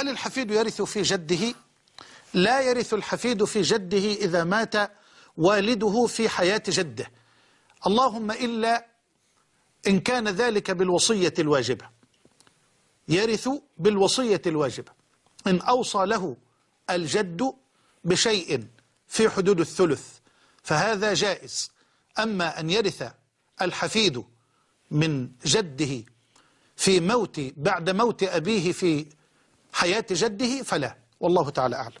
هل الحفيد يرث في جده؟ لا يرث الحفيد في جده إذا مات والده في حياة جده. اللهم إلا إن كان ذلك بالوصية الواجبة. يرث بالوصية الواجبة. إن أوصى له الجد بشيء في حدود الثلث فهذا جائز. أما أن يرث الحفيد من جده في موت بعد موت أبيه في حياة جده فلا. والله تعالى أعلم.